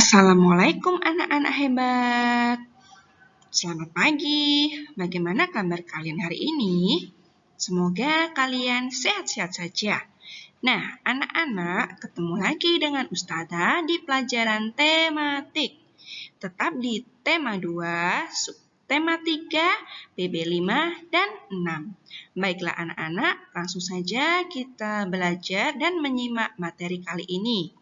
Assalamualaikum anak-anak hebat. Selamat pagi. Bagaimana kabar kalian hari ini? Semoga kalian sehat-sehat saja. Nah, anak-anak ketemu lagi dengan Ustazah di pelajaran tematik. Tetap di tema 2, tema 3, PB 5, dan 6. Baiklah anak-anak, langsung saja kita belajar dan menyimak materi kali ini.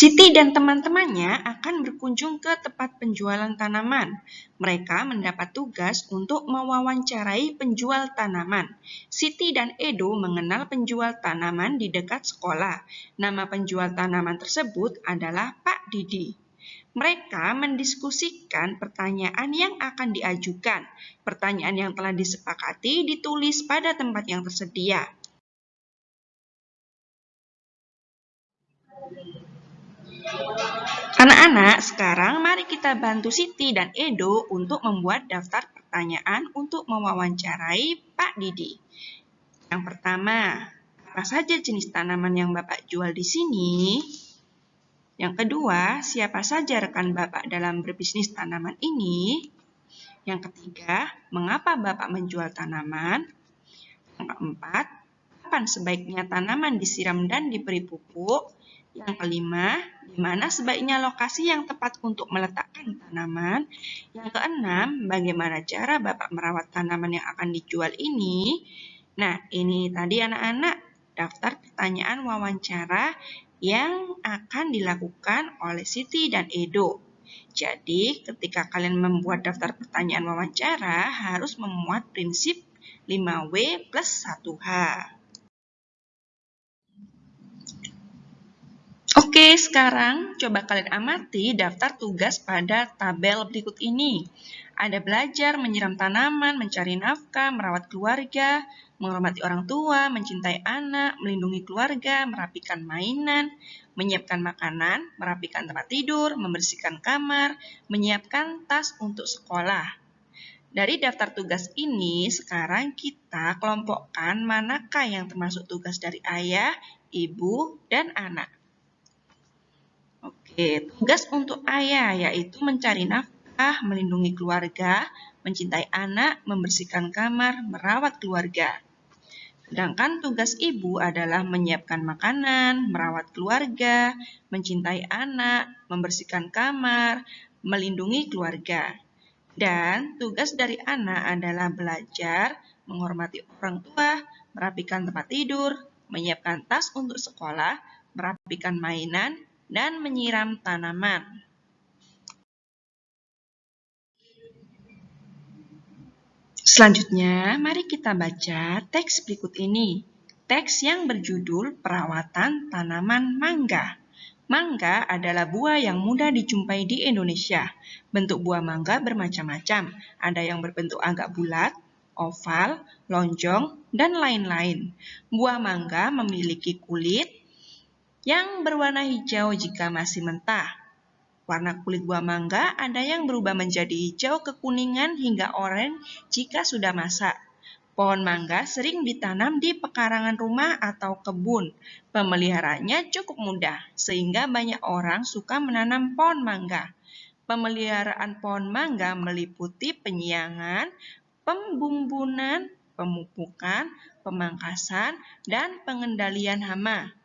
Siti dan teman-temannya akan berkunjung ke tempat penjualan tanaman. Mereka mendapat tugas untuk mewawancarai penjual tanaman. Siti dan Edo mengenal penjual tanaman di dekat sekolah. Nama penjual tanaman tersebut adalah Pak Didi. Mereka mendiskusikan pertanyaan yang akan diajukan. Pertanyaan yang telah disepakati ditulis pada tempat yang tersedia. Anak-anak, sekarang mari kita bantu Siti dan Edo untuk membuat daftar pertanyaan untuk mewawancarai Pak Didi. Yang pertama, apa saja jenis tanaman yang Bapak jual di sini? Yang kedua, siapa saja rekan Bapak dalam berbisnis tanaman ini? Yang ketiga, mengapa Bapak menjual tanaman? Yang keempat, kapan sebaiknya tanaman disiram dan diberi pupuk? Yang kelima, di mana sebaiknya lokasi yang tepat untuk meletakkan tanaman. Yang keenam, bagaimana cara Bapak merawat tanaman yang akan dijual ini. Nah, ini tadi anak-anak daftar pertanyaan wawancara yang akan dilakukan oleh Siti dan Edo. Jadi, ketika kalian membuat daftar pertanyaan wawancara, harus memuat prinsip 5W plus 1H. Oke, sekarang coba kalian amati daftar tugas pada tabel berikut ini. Ada belajar, menyiram tanaman, mencari nafkah, merawat keluarga, menghormati orang tua, mencintai anak, melindungi keluarga, merapikan mainan, menyiapkan makanan, merapikan tempat tidur, membersihkan kamar, menyiapkan tas untuk sekolah. Dari daftar tugas ini, sekarang kita kelompokkan manakah yang termasuk tugas dari ayah, ibu, dan anak. Oke, tugas untuk ayah yaitu mencari nafkah, melindungi keluarga, mencintai anak, membersihkan kamar, merawat keluarga. Sedangkan tugas ibu adalah menyiapkan makanan, merawat keluarga, mencintai anak, membersihkan kamar, melindungi keluarga. Dan tugas dari anak adalah belajar, menghormati orang tua, merapikan tempat tidur, menyiapkan tas untuk sekolah, merapikan mainan, dan menyiram tanaman. Selanjutnya, mari kita baca teks berikut ini. Teks yang berjudul Perawatan Tanaman Mangga. Mangga adalah buah yang mudah dijumpai di Indonesia. Bentuk buah mangga bermacam-macam. Ada yang berbentuk agak bulat, oval, lonjong, dan lain-lain. Buah mangga memiliki kulit yang berwarna hijau jika masih mentah. Warna kulit buah mangga ada yang berubah menjadi hijau kekuningan hingga oranye jika sudah masak. Pohon mangga sering ditanam di pekarangan rumah atau kebun. Pemeliharanya cukup mudah, sehingga banyak orang suka menanam pohon mangga. Pemeliharaan pohon mangga meliputi penyiangan, pembumbunan, pemupukan, pemangkasan, dan pengendalian hama.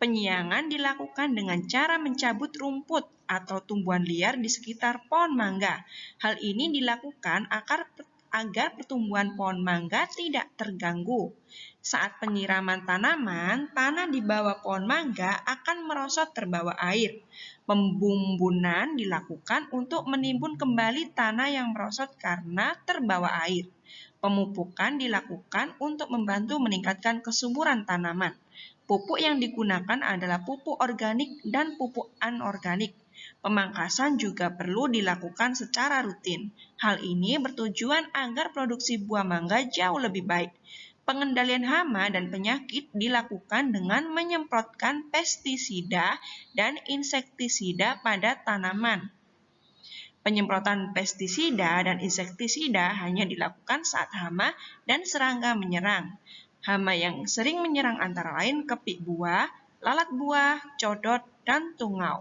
Penyiangan dilakukan dengan cara mencabut rumput atau tumbuhan liar di sekitar pohon mangga. Hal ini dilakukan agar, agar pertumbuhan pohon mangga tidak terganggu. Saat penyiraman tanaman, tanah di bawah pohon mangga akan merosot terbawa air. Pembumbunan dilakukan untuk menimbun kembali tanah yang merosot karena terbawa air. Pemupukan dilakukan untuk membantu meningkatkan kesuburan tanaman. Pupuk yang digunakan adalah pupuk organik dan pupuk anorganik. Pemangkasan juga perlu dilakukan secara rutin. Hal ini bertujuan agar produksi buah mangga jauh lebih baik. Pengendalian hama dan penyakit dilakukan dengan menyemprotkan pestisida dan insektisida pada tanaman. Penyemprotan pestisida dan insektisida hanya dilakukan saat hama dan serangga menyerang. Hama yang sering menyerang antara lain kepik buah, lalat buah, codot, dan tungau.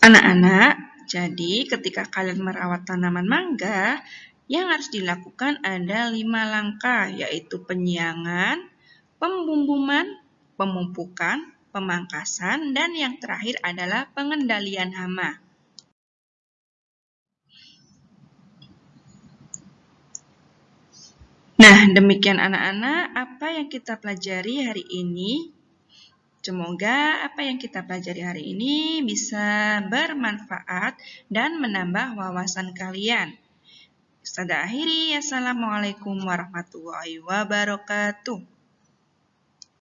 Anak-anak, jadi ketika kalian merawat tanaman mangga, yang harus dilakukan ada lima langkah, yaitu penyiangan, pembumbuman, pemupukan, pemangkasan, dan yang terakhir adalah pengendalian hama. Nah, demikian anak-anak apa yang kita pelajari hari ini. Semoga apa yang kita pelajari hari ini bisa bermanfaat dan menambah wawasan kalian. Sada akhiri, Assalamualaikum warahmatullahi wabarakatuh.